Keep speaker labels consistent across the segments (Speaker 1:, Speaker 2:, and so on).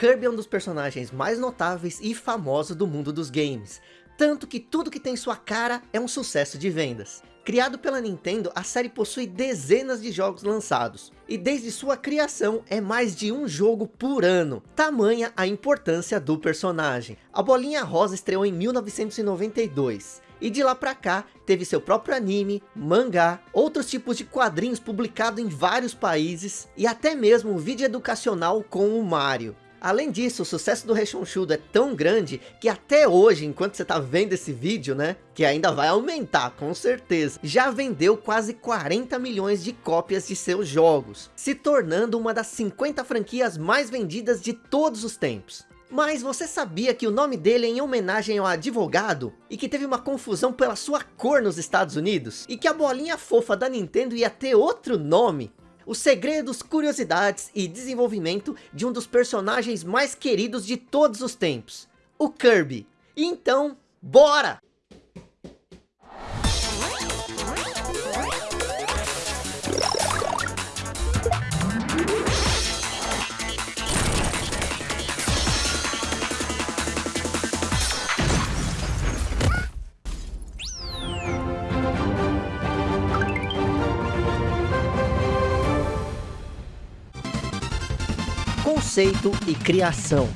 Speaker 1: Kirby é um dos personagens mais notáveis e famosos do mundo dos games, tanto que tudo que tem sua cara é um sucesso de vendas. Criado pela Nintendo, a série possui dezenas de jogos lançados, e desde sua criação é mais de um jogo por ano, tamanha a importância do personagem. A Bolinha Rosa estreou em 1992, e de lá pra cá teve seu próprio anime, mangá, outros tipos de quadrinhos publicados em vários países, e até mesmo um vídeo educacional com o Mario. Além disso, o sucesso do Rechonchudo é tão grande que até hoje, enquanto você está vendo esse vídeo, né? Que ainda vai aumentar, com certeza. Já vendeu quase 40 milhões de cópias de seus jogos, se tornando uma das 50 franquias mais vendidas de todos os tempos. Mas você sabia que o nome dele é em homenagem ao advogado? E que teve uma confusão pela sua cor nos Estados Unidos? E que a bolinha fofa da Nintendo ia ter outro nome? Os segredos, curiosidades e desenvolvimento de um dos personagens mais queridos de todos os tempos, o Kirby. Então, bora! Conceito e criação.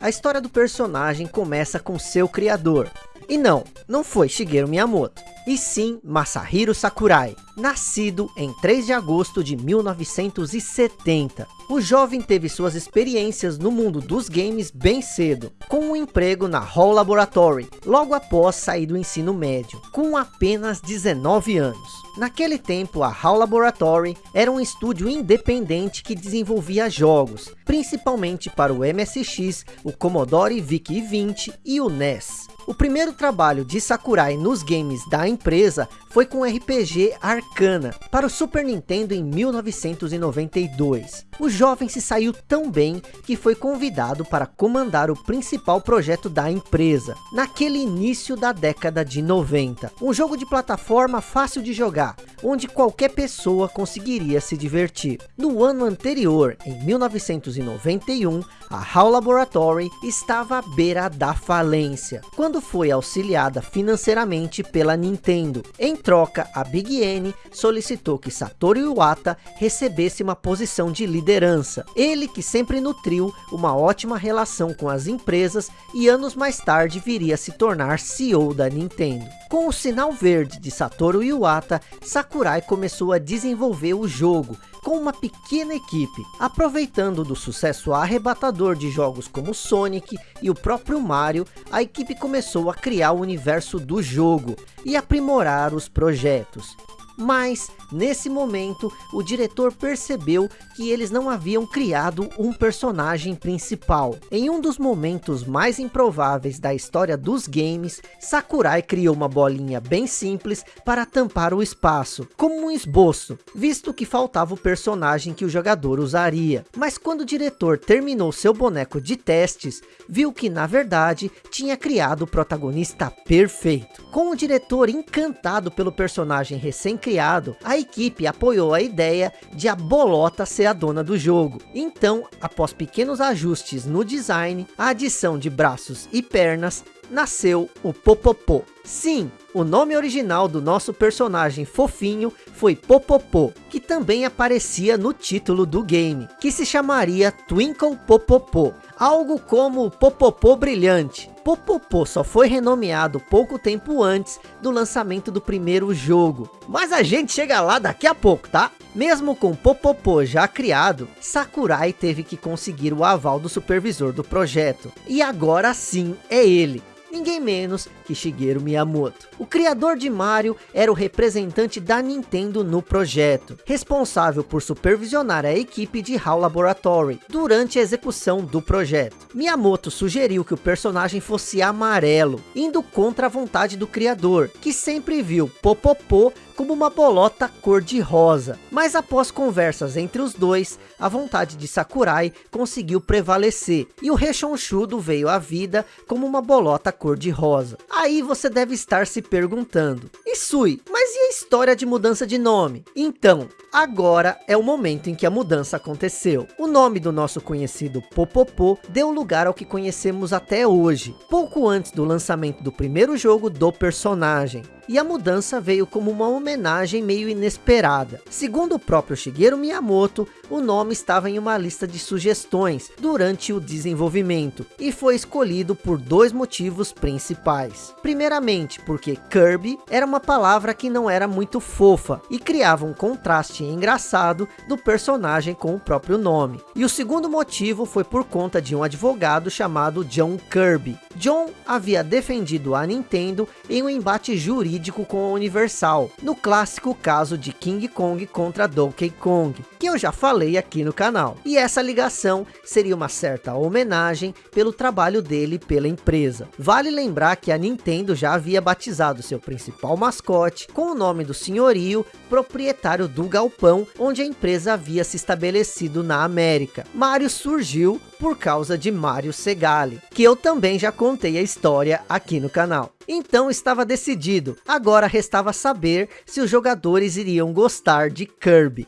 Speaker 1: A história do personagem começa com seu criador. E não, não foi Shigeru Miyamoto, e sim Masahiro Sakurai, nascido em 3 de agosto de 1970. O jovem teve suas experiências no mundo dos games bem cedo, com um emprego na Hall Laboratory, logo após sair do ensino médio, com apenas 19 anos. Naquele tempo, a HAL Laboratory era um estúdio independente que desenvolvia jogos, principalmente para o MSX, o Commodore VIC-20 e o NES. O primeiro trabalho de Sakurai nos games da empresa foi com o RPG Arcana, para o Super Nintendo em 1992. O jovem se saiu tão bem que foi convidado para comandar o principal projeto da empresa, naquele início da década de 90. Um jogo de plataforma fácil de jogar, onde qualquer pessoa conseguiria se divertir. No ano anterior, em 1991, a HAL Laboratory estava à beira da falência, quando foi auxiliada financeiramente pela Nintendo. Em troca, a Big N solicitou que Satoru Iwata recebesse uma posição de liderança. Ele que sempre nutriu uma ótima relação com as empresas e anos mais tarde viria a se tornar CEO da Nintendo. Com o sinal verde de Satoru Iwata, Sakurai começou a desenvolver o jogo, com uma pequena equipe, aproveitando do sucesso arrebatador de jogos como Sonic e o próprio Mario, a equipe começou a criar o universo do jogo e aprimorar os projetos. Mas, nesse momento, o diretor percebeu que eles não haviam criado um personagem principal. Em um dos momentos mais improváveis da história dos games, Sakurai criou uma bolinha bem simples para tampar o espaço, como um esboço, visto que faltava o personagem que o jogador usaria. Mas quando o diretor terminou seu boneco de testes, viu que na verdade tinha criado o protagonista perfeito. Com o diretor encantado pelo personagem recém criado, a equipe apoiou a ideia de a Bolota ser a dona do jogo. Então, após pequenos ajustes no design, a adição de braços e pernas, nasceu o Popopô. Sim, o nome original do nosso personagem fofinho foi Popopô, que também aparecia no título do game, que se chamaria Twinkle Popopô, algo como Popopô Brilhante. Popopô só foi renomeado pouco tempo antes do lançamento do primeiro jogo. Mas a gente chega lá daqui a pouco, tá? Mesmo com Popopô já criado, Sakurai teve que conseguir o aval do supervisor do projeto. E agora sim é ele, ninguém menos que Shigeru Miyamoto. O criador de Mario era o representante da Nintendo no projeto, responsável por supervisionar a equipe de HAL Laboratory durante a execução do projeto. Miyamoto sugeriu que o personagem fosse amarelo, indo contra a vontade do criador, que sempre viu Popopô como uma bolota cor-de-rosa. Mas após conversas entre os dois, a vontade de Sakurai conseguiu prevalecer, e o Rechonchudo veio à vida como uma bolota cor-de-rosa. Aí você deve estar se perguntando, Isui, mas e a história de mudança de nome? Então, agora é o momento em que a mudança aconteceu. O nome do nosso conhecido Popopô deu lugar ao que conhecemos até hoje, pouco antes do lançamento do primeiro jogo do personagem e a mudança veio como uma homenagem meio inesperada. Segundo o próprio Shigeru Miyamoto, o nome estava em uma lista de sugestões durante o desenvolvimento e foi escolhido por dois motivos principais. Primeiramente, porque Kirby era uma palavra que não era muito fofa e criava um contraste engraçado do personagem com o próprio nome. E o segundo motivo foi por conta de um advogado chamado John Kirby. John havia defendido a Nintendo em um embate jurídico jurídico com a Universal, no clássico caso de King Kong contra Donkey Kong, que eu já falei aqui no canal. E essa ligação seria uma certa homenagem pelo trabalho dele pela empresa. Vale lembrar que a Nintendo já havia batizado seu principal mascote com o nome do senhorio, proprietário do galpão, onde a empresa havia se estabelecido na América. Mario surgiu por causa de Mario Segali, que eu também já contei a história aqui no canal. Então estava decidido, agora restava saber se os jogadores iriam gostar de Kirby.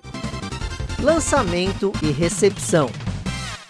Speaker 1: Lançamento e recepção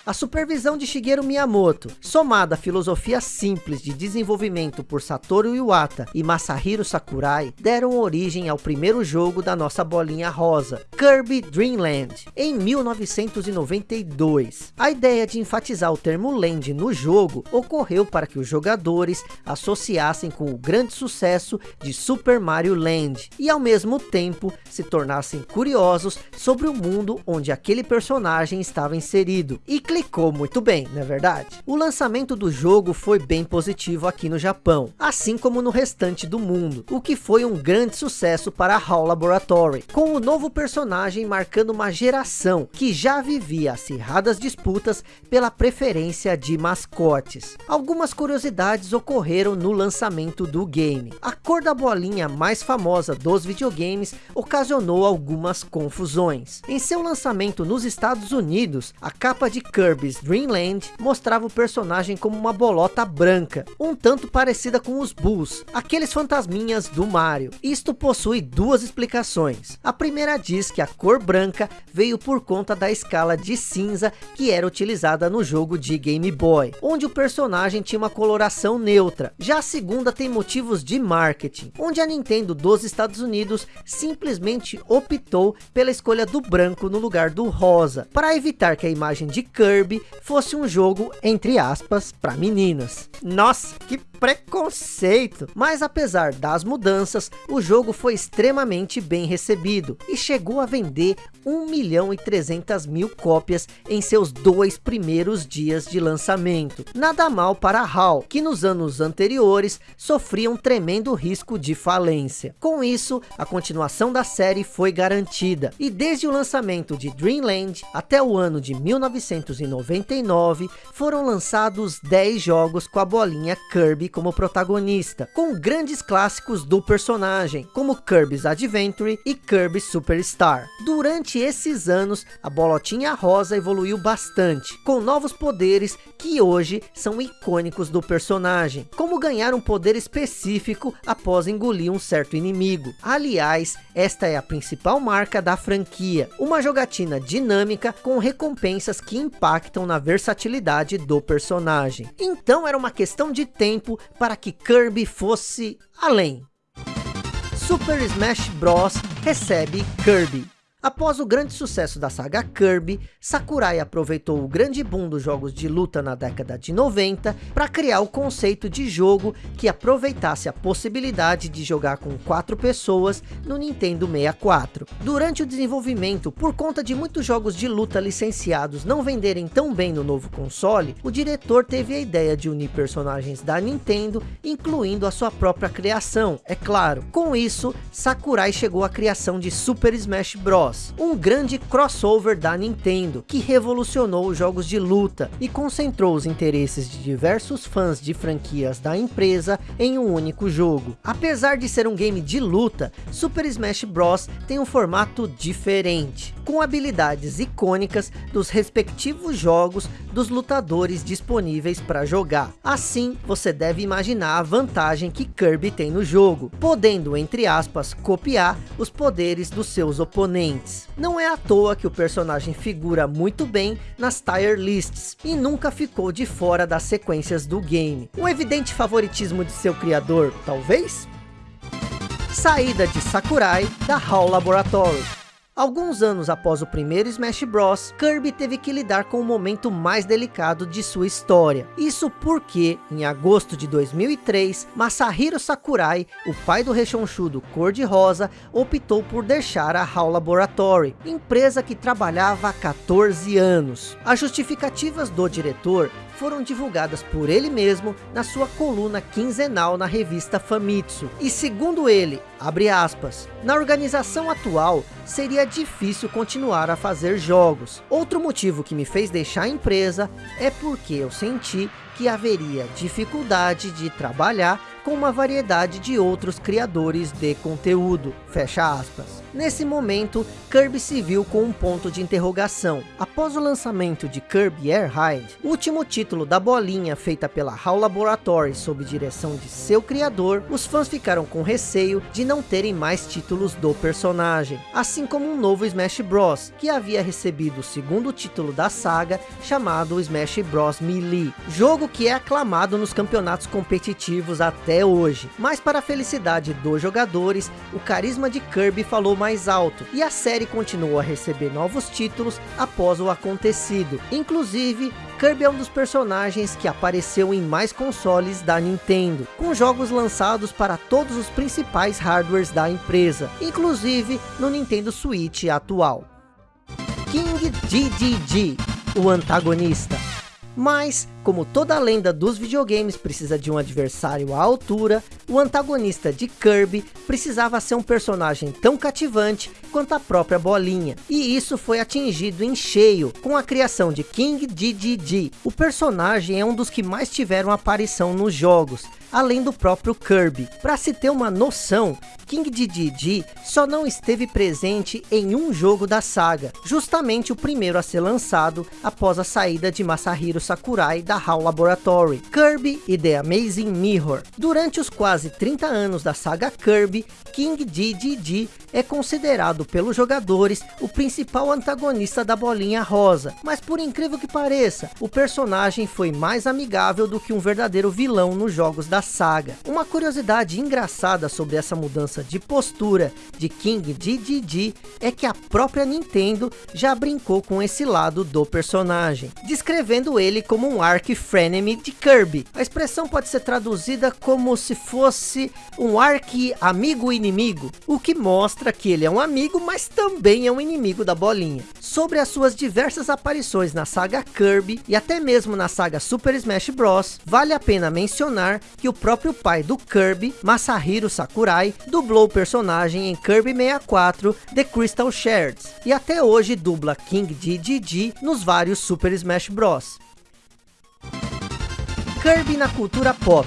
Speaker 1: a supervisão de Shigeru Miyamoto, somada à filosofia simples de desenvolvimento por Satoru Iwata e Masahiro Sakurai, deram origem ao primeiro jogo da nossa bolinha rosa, Kirby Dream Land, em 1992. A ideia de enfatizar o termo Land no jogo ocorreu para que os jogadores associassem com o grande sucesso de Super Mario Land e ao mesmo tempo se tornassem curiosos sobre o mundo onde aquele personagem estava inserido e clicou muito bem, não é verdade? O lançamento do jogo foi bem positivo aqui no Japão, assim como no restante do mundo, o que foi um grande sucesso para a HAL Laboratory, com o novo personagem marcando uma geração que já vivia acirradas disputas pela preferência de mascotes. Algumas curiosidades ocorreram no lançamento do game. A cor da bolinha mais famosa dos videogames ocasionou algumas confusões. Em seu lançamento nos Estados Unidos, a capa de Kirby Kirby's Dream Land mostrava o personagem como uma bolota branca, um tanto parecida com os Bulls, aqueles fantasminhas do Mario. Isto possui duas explicações. A primeira diz que a cor branca veio por conta da escala de cinza que era utilizada no jogo de Game Boy, onde o personagem tinha uma coloração neutra. Já a segunda tem motivos de marketing, onde a Nintendo dos Estados Unidos simplesmente optou pela escolha do branco no lugar do rosa, para evitar que a imagem de Kirby Kirby fosse um jogo, entre aspas, para meninas. Nossa, que preconceito! Mas apesar das mudanças, o jogo foi extremamente bem recebido e chegou a vender 1 milhão e 300 mil cópias em seus dois primeiros dias de lançamento. Nada mal para HAL, que nos anos anteriores sofria um tremendo risco de falência. Com isso, a continuação da série foi garantida e desde o lançamento de Dreamland até o ano de 1999 foram lançados 10 jogos com a bolinha Kirby como protagonista, com grandes clássicos do personagem, como Kirby's Adventure e Kirby Superstar. Durante esses anos, a bolotinha rosa evoluiu bastante, com novos poderes que hoje são icônicos do personagem, como ganhar um poder específico após engolir um certo inimigo. Aliás, esta é a principal marca da franquia, uma jogatina dinâmica com recompensas que impactam na versatilidade do personagem. Então era uma questão de tempo para que Kirby fosse além. Super Smash Bros. recebe Kirby. Após o grande sucesso da saga Kirby, Sakurai aproveitou o grande boom dos jogos de luta na década de 90 para criar o conceito de jogo que aproveitasse a possibilidade de jogar com quatro pessoas no Nintendo 64. Durante o desenvolvimento, por conta de muitos jogos de luta licenciados não venderem tão bem no novo console, o diretor teve a ideia de unir personagens da Nintendo, incluindo a sua própria criação, é claro. Com isso, Sakurai chegou à criação de Super Smash Bros Bros, um grande crossover da Nintendo, que revolucionou os jogos de luta e concentrou os interesses de diversos fãs de franquias da empresa em um único jogo. Apesar de ser um game de luta, Super Smash Bros tem um formato diferente, com habilidades icônicas dos respectivos jogos dos lutadores disponíveis para jogar. Assim, você deve imaginar a vantagem que Kirby tem no jogo, podendo, entre aspas, copiar os poderes dos seus oponentes. Não é à toa que o personagem figura muito bem nas tier lists, e nunca ficou de fora das sequências do game. Um evidente favoritismo de seu criador, talvez? Saída de Sakurai da HAL Laboratory Alguns anos após o primeiro Smash Bros, Kirby teve que lidar com o momento mais delicado de sua história. Isso porque, em agosto de 2003, Masahiro Sakurai, o pai do rechonchudo cor-de-rosa, optou por deixar a HAL Laboratory, empresa que trabalhava há 14 anos. As justificativas do diretor foram divulgadas por ele mesmo na sua coluna quinzenal na revista Famitsu. E segundo ele, abre aspas, na organização atual seria difícil continuar a fazer jogos. Outro motivo que me fez deixar a empresa é porque eu senti que haveria dificuldade de trabalhar com uma variedade de outros criadores de conteúdo, fecha aspas. Nesse momento, Kirby se viu com um ponto de interrogação. Após o lançamento de Kirby Air Ride, último título da bolinha feita pela HAL Laboratory sob direção de seu criador, os fãs ficaram com receio de não terem mais títulos do personagem, assim como um novo Smash Bros, que havia recebido o segundo título da saga, chamado Smash Bros Melee, jogo que é aclamado nos campeonatos competitivos até hoje. Mas para a felicidade dos jogadores, o carisma de Kirby falou mais alto, e a série continuou a receber novos títulos após o acontecido. Inclusive, Kirby é um dos personagens que apareceu em mais consoles da Nintendo, com jogos lançados para todos os principais hardwares da empresa, inclusive no Nintendo Switch atual. King Dedede, o antagonista. Mas, como toda lenda dos videogames precisa de um adversário à altura, o antagonista de Kirby precisava ser um personagem tão cativante quanto a própria bolinha. E isso foi atingido em cheio com a criação de King Dedede. O personagem é um dos que mais tiveram aparição nos jogos, além do próprio Kirby. Para se ter uma noção, King Dedede só não esteve presente em um jogo da saga, justamente o primeiro a ser lançado após a saída de Masahiro Sakurai da HAL Laboratory, Kirby e The Amazing Mirror. Durante os quase 30 anos da saga Kirby, King Dedede é considerado pelos jogadores o principal antagonista da bolinha rosa, mas por incrível que pareça, o personagem foi mais amigável do que um verdadeiro vilão nos jogos da saga. Uma curiosidade engraçada sobre essa mudança de postura de King Dedede é que a própria Nintendo já brincou com esse lado do personagem, descrevendo ele como um arc frenemy de Kirby. A expressão pode ser traduzida como se fosse um arc amigo inimigo, o que mostra que ele é um amigo, mas também é um inimigo da bolinha. Sobre as suas diversas aparições na saga Kirby e até mesmo na saga Super Smash Bros, vale a pena mencionar que o próprio pai do Kirby, Masahiro Sakurai, dublou o personagem em Kirby 64 The Crystal Shards e até hoje dubla King Dedede nos vários Super Smash Bros. Kirby na cultura pop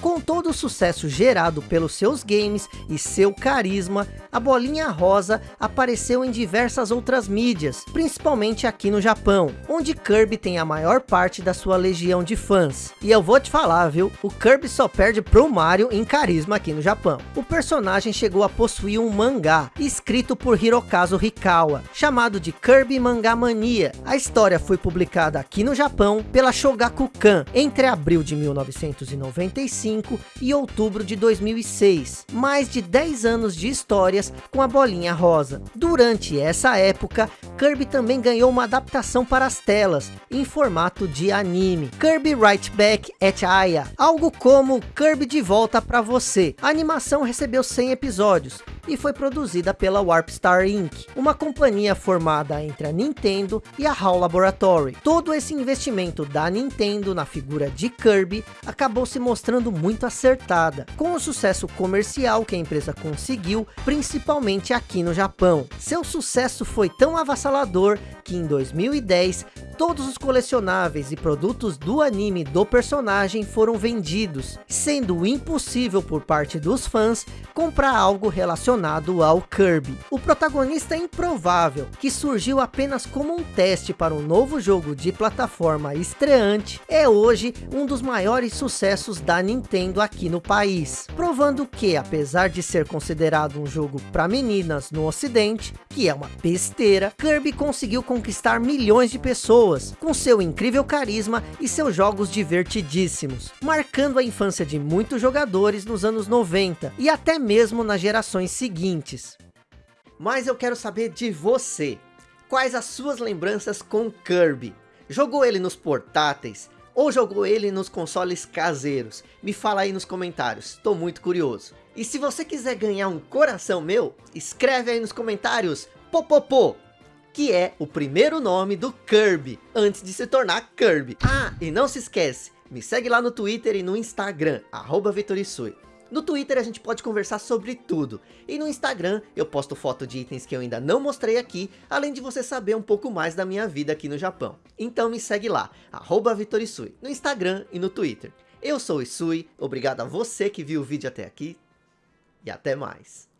Speaker 1: com todo o sucesso gerado pelos seus games e seu carisma, a bolinha rosa apareceu em diversas outras mídias, principalmente aqui no Japão, onde Kirby tem a maior parte da sua legião de fãs. E eu vou te falar, viu? O Kirby só perde pro Mario em carisma aqui no Japão. O personagem chegou a possuir um mangá, escrito por Hirokazu Hikawa, chamado de Kirby Manga Mania. A história foi publicada aqui no Japão pela Shogakukan, entre abril de 1995 2005 e outubro de 2006. Mais de 10 anos de histórias com a bolinha rosa. Durante essa época, Kirby também ganhou uma adaptação para as telas, em formato de anime. Kirby Right Back at Aya, algo como Kirby de volta para você. A animação recebeu 100 episódios, e foi produzida pela Warpstar Inc., uma companhia formada entre a Nintendo e a HAL Laboratory. Todo esse investimento da Nintendo na figura de Kirby acabou se mostrando muito acertada, com o sucesso comercial que a empresa conseguiu, principalmente aqui no Japão. Seu sucesso foi tão avassalador que em 2010 todos os colecionáveis e produtos do anime do personagem foram vendidos, sendo impossível por parte dos fãs comprar algo relacionado ao Kirby. O protagonista improvável, que surgiu apenas como um teste para um novo jogo de plataforma estreante, é hoje um dos maiores sucessos da Nintendo aqui no país, provando que, apesar de ser considerado um jogo para meninas no ocidente, que é uma besteira, Kirby conseguiu conquistar milhões de pessoas pessoas, com seu incrível carisma e seus jogos divertidíssimos, marcando a infância de muitos jogadores nos anos 90 e até mesmo nas gerações seguintes. Mas eu quero saber de você, quais as suas lembranças com Kirby? Jogou ele nos portáteis? Ou jogou ele nos consoles caseiros? Me fala aí nos comentários, estou muito curioso. E se você quiser ganhar um coração meu, escreve aí nos comentários, popopô, que é o primeiro nome do Kirby, antes de se tornar Kirby. Ah, e não se esquece, me segue lá no Twitter e no Instagram, arroba Vitorisui. No Twitter a gente pode conversar sobre tudo, e no Instagram eu posto foto de itens que eu ainda não mostrei aqui, além de você saber um pouco mais da minha vida aqui no Japão. Então me segue lá, arroba Vitorisui, no Instagram e no Twitter. Eu sou o Isui, obrigado a você que viu o vídeo até aqui, e até mais.